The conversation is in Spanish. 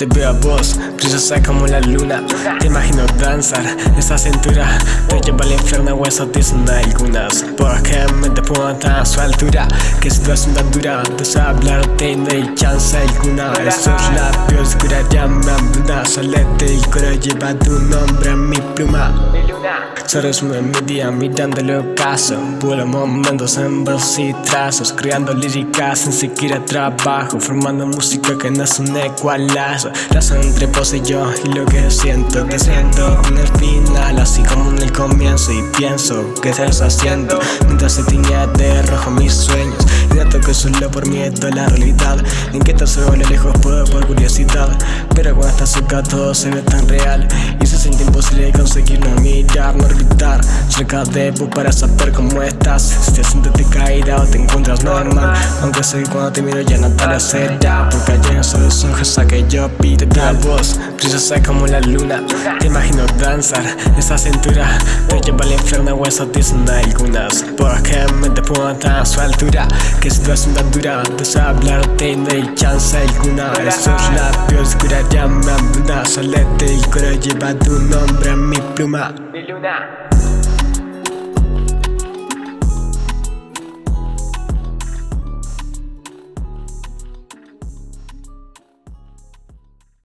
Te veo a vos, brillosa como la luna. Te imagino danzar, esa cintura Te lleva al infierno o dicen algunas Porque me pongo a su altura Que situación tan dura Te hablar, te no hay chance alguna. Esos labios curarían mi hambruna Solete y coro lleva tu nombre en mi pluma. Solo es una envidia mirando el ocaso Vuelo momentos en versos y trazos Creando líricas sin siquiera trabajo Formando música que no es un ecualazo. Razón entre vos y yo y lo que siento Que siento en el final así como en el comienzo Y pienso que estás haciendo Mientras se tiña de rojo mis sueños que solo por miedo a la realidad. En que se vuelve lejos por, por curiosidad. Pero cuando estás cerca todo se ve tan real. Y se siente imposible conseguir no mirar, no gritar. Cerca de vos para saber cómo estás. Si te sientes caída o te encuentras normal. Aunque sé que cuando te miro ya no te lo será. Porque allá son los ojos a que yo pide. La voz brillosa como la luna. Te imagino danzar esa cintura. Te lleva al infierno o eso dicen algunas. Porque me te pongo a su altura. Que situación tan dura De hablarte y no hay chance alguna. Esos labios curarían mi hambruna Solete y coro lleva tu nombre en mi pluma. Mi luna